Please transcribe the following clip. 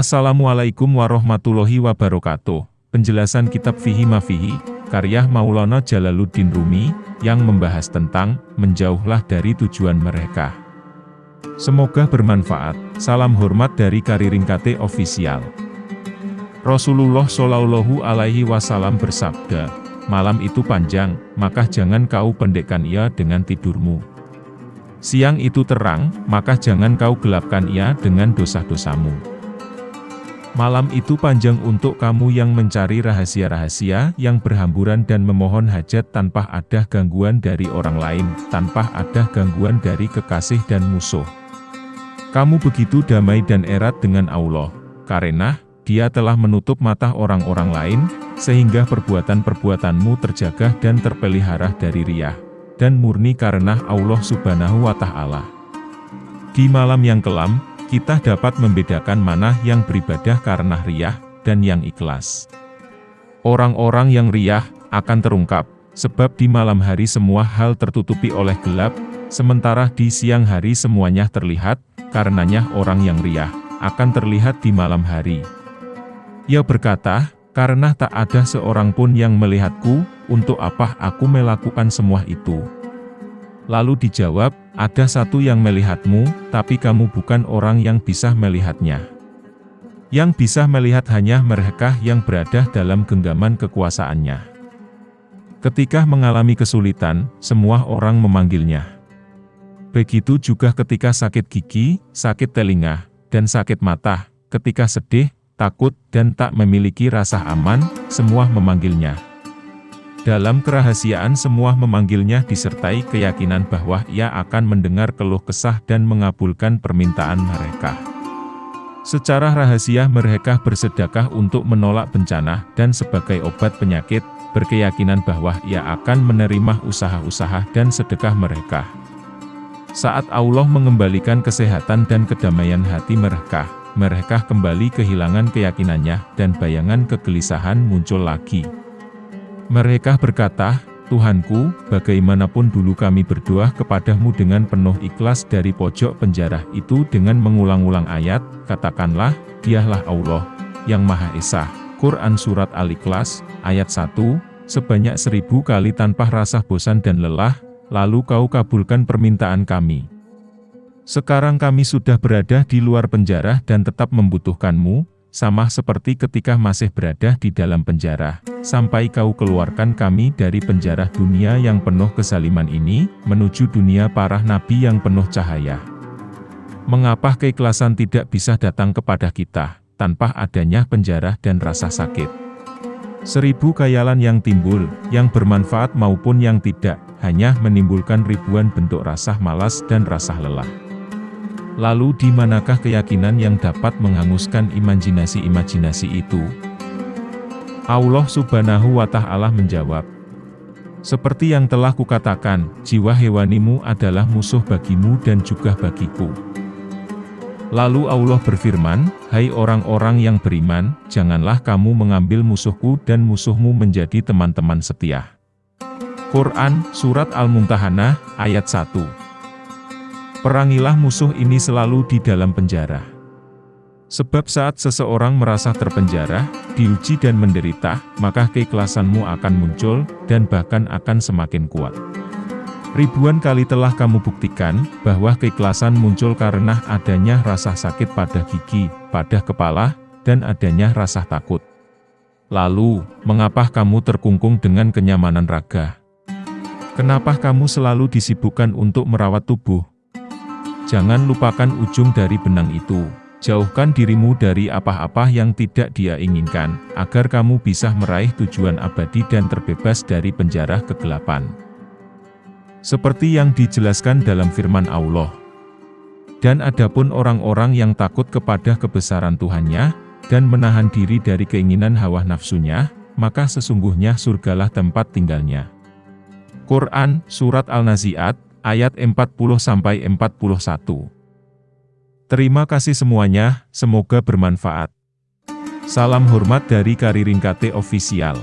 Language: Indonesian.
Assalamualaikum warahmatullahi wabarakatuh. Penjelasan kitab Fihi Mafihi, karya Maulana Jalaluddin Rumi, yang membahas tentang menjauhlah dari tujuan mereka. Semoga bermanfaat. Salam hormat dari Kariring KT Official. Rasulullah Shallallahu Alaihi Wasallam bersabda, malam itu panjang, maka jangan kau pendekkan ia dengan tidurmu. Siang itu terang, maka jangan kau gelapkan ia dengan dosa-dosamu. Malam itu panjang untuk kamu yang mencari rahasia-rahasia, yang berhamburan dan memohon hajat tanpa ada gangguan dari orang lain, tanpa ada gangguan dari kekasih dan musuh. Kamu begitu damai dan erat dengan Allah, karena Dia telah menutup mata orang-orang lain, sehingga perbuatan-perbuatanmu terjaga dan terpelihara dari riah, dan murni karena Allah subhanahu wa ta'ala. Di malam yang kelam, kita dapat membedakan mana yang beribadah karena riah, dan yang ikhlas. Orang-orang yang riah, akan terungkap, sebab di malam hari semua hal tertutupi oleh gelap, sementara di siang hari semuanya terlihat, karenanya orang yang riah, akan terlihat di malam hari. Ia berkata, karena tak ada seorang pun yang melihatku, untuk apa aku melakukan semua itu. Lalu dijawab, ada satu yang melihatmu, tapi kamu bukan orang yang bisa melihatnya. Yang bisa melihat hanya mereka yang berada dalam genggaman kekuasaannya. Ketika mengalami kesulitan, semua orang memanggilnya. Begitu juga ketika sakit gigi, sakit telinga, dan sakit mata, ketika sedih, takut, dan tak memiliki rasa aman, semua memanggilnya. Dalam kerahasiaan semua memanggilnya disertai keyakinan bahwa ia akan mendengar keluh kesah dan mengabulkan permintaan mereka. Secara rahasia mereka bersedekah untuk menolak bencana dan sebagai obat penyakit, berkeyakinan bahwa ia akan menerima usaha-usaha dan sedekah mereka. Saat Allah mengembalikan kesehatan dan kedamaian hati mereka, mereka kembali kehilangan keyakinannya dan bayangan kegelisahan muncul lagi. Mereka berkata, Tuhanku, bagaimanapun dulu kami berdoa kepadamu dengan penuh ikhlas dari pojok penjara itu dengan mengulang-ulang ayat, katakanlah, dialah Allah, yang Maha Esa. Quran Surat Al-Ikhlas, ayat 1, sebanyak seribu kali tanpa rasa bosan dan lelah, lalu kau kabulkan permintaan kami. Sekarang kami sudah berada di luar penjara dan tetap membutuhkanmu, sama seperti ketika masih berada di dalam penjara, sampai kau keluarkan kami dari penjara dunia yang penuh kesaliman ini, menuju dunia para nabi yang penuh cahaya. Mengapa keikhlasan tidak bisa datang kepada kita, tanpa adanya penjara dan rasa sakit? Seribu kayalan yang timbul, yang bermanfaat maupun yang tidak, hanya menimbulkan ribuan bentuk rasa malas dan rasa lelah. Lalu di manakah keyakinan yang dapat menghanguskan imajinasi-imajinasi itu? Allah subhanahu wa ta'ala menjawab, Seperti yang telah kukatakan, jiwa hewanimu adalah musuh bagimu dan juga bagiku. Lalu Allah berfirman, Hai orang-orang yang beriman, janganlah kamu mengambil musuhku dan musuhmu menjadi teman-teman setia. Quran, Surat Al-Mumtahanah, ayat 1 Perangilah musuh ini selalu di dalam penjara. Sebab saat seseorang merasa terpenjara, diuji dan menderita, maka keikhlasanmu akan muncul, dan bahkan akan semakin kuat. Ribuan kali telah kamu buktikan, bahwa keikhlasan muncul karena adanya rasa sakit pada gigi, pada kepala, dan adanya rasa takut. Lalu, mengapa kamu terkungkung dengan kenyamanan raga? Kenapa kamu selalu disibukkan untuk merawat tubuh? Jangan lupakan ujung dari benang itu. Jauhkan dirimu dari apa-apa yang tidak dia inginkan, agar kamu bisa meraih tujuan abadi dan terbebas dari penjara kegelapan. Seperti yang dijelaskan dalam firman Allah. Dan adapun orang-orang yang takut kepada kebesaran Tuhannya, dan menahan diri dari keinginan hawa nafsunya, maka sesungguhnya surgalah tempat tinggalnya. Quran, Surat Al-Nazi'at, ayat 40-41. Terima kasih semuanya, semoga bermanfaat. Salam hormat dari Kariring KT Official.